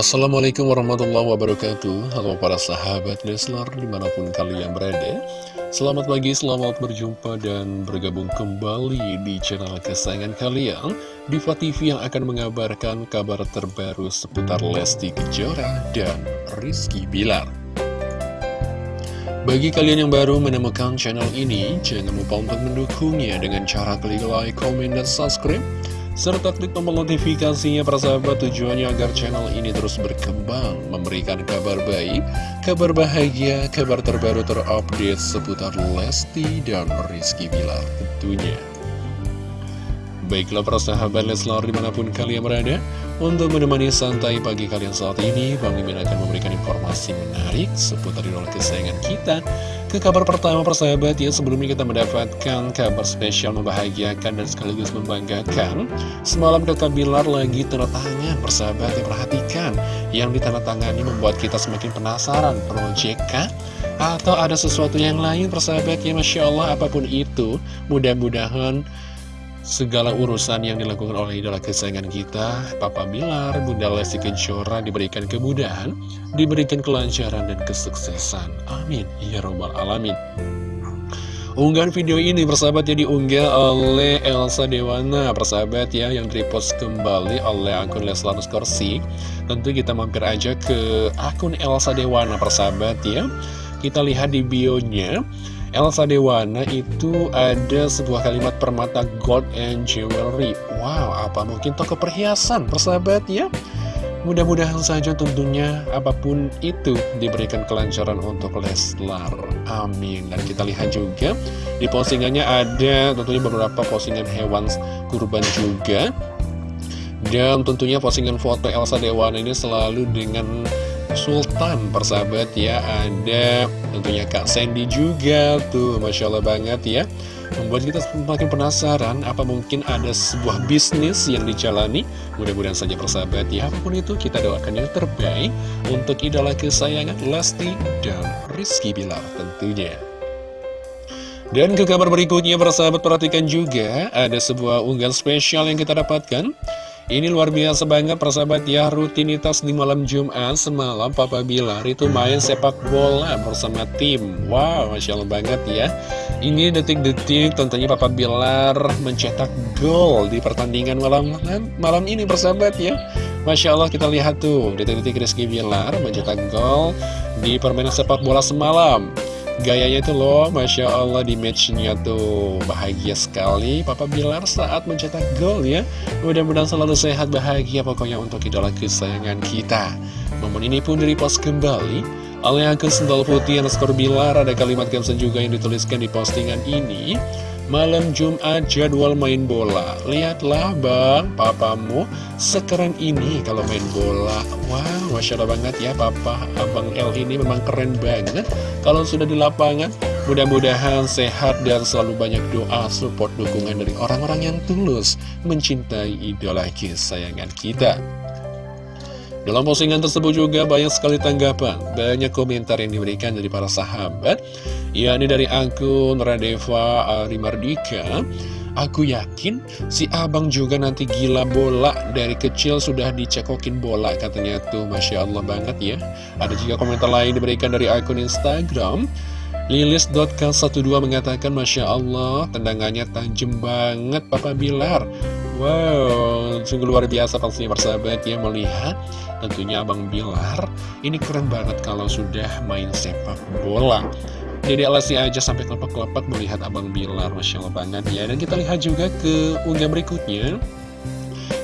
Assalamualaikum warahmatullahi wabarakatuh. Halo para sahabat Leslar di mana pun kalian berada. Selamat pagi, selamat berjumpa dan bergabung kembali di channel kesayangan kalian. Diva TV yang akan mengabarkan kabar terbaru seputar Lesti Kejora dan Rizky Bilar. Bagi kalian yang baru menemukan channel ini Jangan lupa untuk mendukungnya dengan cara klik like, comment, dan subscribe serta klik tombol notifikasinya persahabat tujuannya agar channel ini terus berkembang, memberikan kabar baik, kabar bahagia, kabar terbaru terupdate seputar Lesti dan Rizky Bilar tentunya. Baiklah persahabat Leslar di mana pun kalian berada Untuk menemani santai pagi kalian saat ini Bang Mimin akan memberikan informasi menarik seputar idola kesayangan kita Ke kabar pertama persahabat ya. Sebelumnya kita mendapatkan kabar spesial membahagiakan dan sekaligus membanggakan. Semalam kakak Bilar lagi tanda tangan persahabat ya perhatikan. Yang ditandatangani membuat kita semakin penasaran Project Atau ada sesuatu yang lain persahabat ya Masya Allah apa pun itu Mudah-mudahan segala urusan yang dilakukan oleh idola kesayangan kita, Papa Bilar, Bunda Lesti Kejora diberikan kemudahan, diberikan kelancaran dan kesuksesan. Amin. Ya Robbal Alamin. Unggahan video ini persahabat ya diunggah oleh Elsa Dewana persahabat ya yang repost kembali oleh akun Leslar Skorsi Tentu kita mampir aja ke akun Elsa Dewana persahabat ya Kita lihat di bionya Elsa Dewana itu ada sebuah kalimat permata gold and jewelry. Wow, apa mungkin toko perhiasan persahabat ya? Mudah-mudahan saja tentunya apa pun itu diberikan kelancaran untuk Leslar. Amin. Dan kita lihat juga di postingannya ada tentunya beberapa postingan hewan kurban juga. Dan tentunya postingan foto Elsa Dewana ini selalu dengan Sultan persahabat ya Ada tentunya Kak Sandy juga tuh Masya Allah banget ya Membuat kita semakin penasaran Apa mungkin ada sebuah bisnis yang dijalani. Mudah-mudahan saja persahabat ya Apa pun itu kita doakan yang terbaik Untuk idola kesayangan Lesti dan Rizky Bilar tentunya. Dan ke kabar berikutnya persahabat perhatikan juga Ada sebuah unggahan spesial yang kita dapatkan ini luar biasa banget persahabat ya Rutinitas di malam Jumat semalam Papa Bilar itu main sepak bola bersama tim. Wow Masya Allah banget ya. Ini detik-detik tentunya Papa Bilar mencetak gol di pertandingan malam malam ini persahabat ya. Masya Allah kita lihat tuh detik-detik Rizky Bilar mencetak gol di permainan sepak bola semalam Gayanya itu loh, Masya Allah di matchnya tuh bahagia sekali. Papa Bilar saat mencetak gol ya. Mudah-mudahan selalu sehat bahagia pokoknya untuk idola kesayangan kita. Momen ini pun direpost kembali. Oleh akun sendal putih yang skor Bilar Ada kalimat caption juga yang dituliskan di postingan ini Malam Jumat jadwal main bola. Lihatlah bang, papamu sekeren ini kalau main bola. Wow, Masya Allah banget ya Papa. Abang L ini memang keren banget. Kalau sudah di lapangan Mudah-mudahan sehat dan selalu banyak doa support dukungan dari orang-orang yang tulus Mencintai idola kesayangan kita dalam postingan tersebut juga banyak sekali tanggapan, banyak komentar yang diberikan dari para sahabat, yakni dari akun Radeva Arimardika. Aku yakin si abang juga nanti gila bola Dari kecil sudah dicekokin bola katanya tuh. Masya Allah banget ya. Ada juga komentar lain diberikan dari akun Instagram. Lilis.k12 mengatakan Masya Allah tendangannya tajam banget Papa Bilar Wow, sungguh luar biasa pastinya persahabat ya melihat tentunya Abang Bilar ini keren banget kalau sudah main sepak bola. Jadi alasi aja sampai kelepak-kelepak melihat Abang Bilar, Masya Allah banget ya. Dan kita lihat juga ke unggah berikutnya.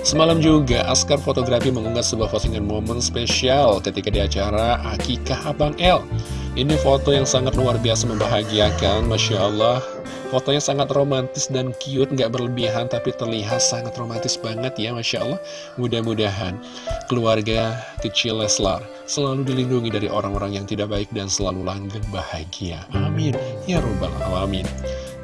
Semalam juga Askar Fotografi mengunggah sebuah postingan momen spesial ketika di acara Akikah Abang L. Ini foto yang sangat luar biasa membahagiakan, Masya Allah. Fotonya sangat romantis dan cute, nggak berlebihan, tapi terlihat sangat romantis banget ya, Masya Allah. Mudah-mudahan keluarga kecil Leslar selalu dilindungi dari orang-orang yang tidak baik dan selalu langgeng bahagia. Amin. Ya Rabbal Alamin.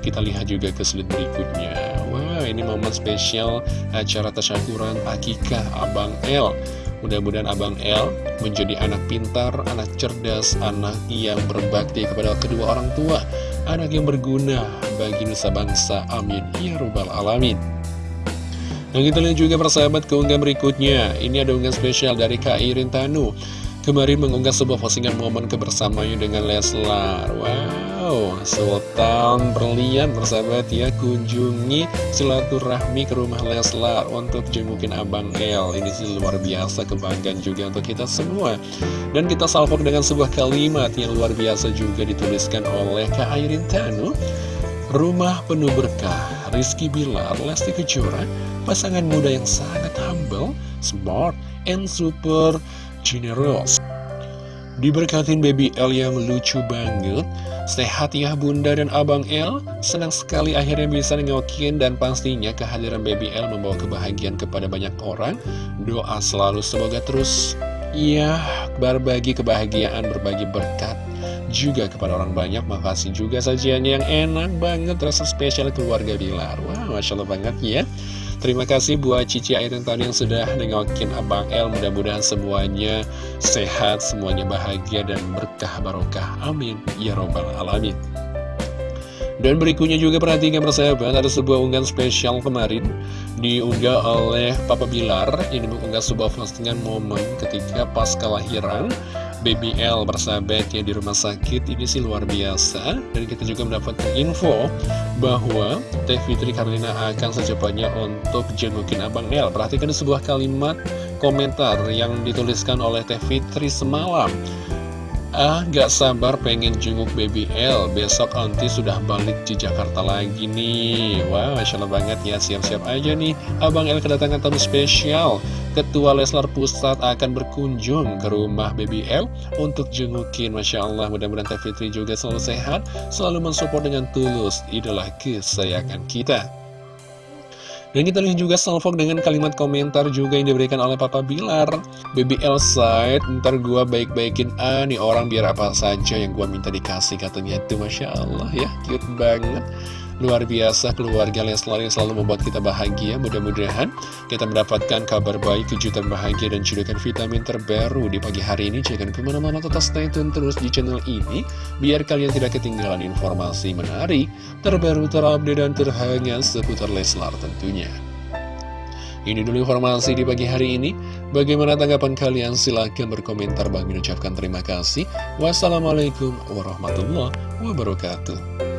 Kita lihat juga ke slide berikutnya. Wah, ini momen spesial acara tasyakuran akikah Abang L. Mudah-mudahan Abang L menjadi anak pintar, anak cerdas, anak yang berbakti kepada kedua orang tua anak yang berguna bagi nusa bangsa. Amin. Ya Rabbal Alamin. Nah kita lihat juga persahabat keunggahan berikutnya Ini ada unggahan spesial dari Kak Irin Tanu Kemarin mengunggah sebuah postingan momen kebersamaannya dengan Leslar. Wow, Sultan berlian persahabat ya Kunjungi silaturahmi ke rumah Leslar Untuk jengukin Abang El. Ini sih luar biasa kebanggaan juga untuk kita semua. Dan kita salvok dengan sebuah kalimat yang luar biasa juga dituliskan oleh Kak Irin Tanu. Rumah penuh berkah, Rizky Bilar, Lesti Kejora, pasangan muda yang sangat humble, smart, and super generous. Diberkatin baby L yang lucu banget, sehat ya bunda dan abang L, senang sekali akhirnya bisa nengokin dan pastinya kehadiran baby L membawa kebahagiaan kepada banyak orang. Doa selalu semoga terus ya berbagi kebahagiaan, berbagi berkat juga kepada orang banyak. Makasih juga sajiannya yang enak banget Rasa spesial keluarga Bilar. Wah Masya Allah banget ya Terima kasih buat Cici Airin tahun yang sudah nengokin Abang El. Mudah-mudahan semuanya sehat, semuanya bahagia dan berkah barokah. Amin. Ya Robbal Alamin. Dan berikutnya juga perhatikan persahabat Ada sebuah unggahan spesial kemarin Diunggah oleh Papa Bilar. Ini mengunggah sebuah postingan momen ketika pas kelahiran Baby L bersahabat ya di rumah sakit. Ini sih luar biasa. Dan kita juga mendapatkan info bahwa Teh Fitri Karlina akan secepatnya untuk jengukin Abang L. Perhatikan sebuah kalimat komentar yang dituliskan oleh Teh Fitri semalam Ah, gak sabar pengen jenguk baby L. Besok nanti sudah balik di Jakarta lagi nih. Wah, Masya Allah banget ya. Siap-siap aja nih. Abang L kedatangan tamu spesial. Ketua Leslar Pusat akan berkunjung ke rumah baby L Untuk jengukin. Masya Allah Mudah-mudahan Teh Fitri juga selalu sehat Selalu mensupport dengan tulus Idola kesayangan kita dan kita lihat juga salvok dengan kalimat komentar juga yang diberikan oleh Papa Bilar. Baby Elside, ntar gua baik-baikin A nih orang biar apa saja yang gua minta dikasih katanya. Itu Masya Allah ya, cute banget Luar biasa keluarga Leslar yang selalu membuat kita bahagia Mudah-mudahan kita mendapatkan kabar baik, kejutan bahagia dan cedokan vitamin terbaru di pagi hari ini Jangan ke mana-mana tetap stay tune terus di channel ini Biar kalian tidak ketinggalan informasi menarik, terbaru, terupdate, dan terhangat seputar Leslar tentunya ini dulu informasi di pagi hari ini. Bagaimana tanggapan kalian? Silahkan berkomentar. Bang ucapkan terima kasih. Wassalamualaikum warahmatullahi wabarakatuh.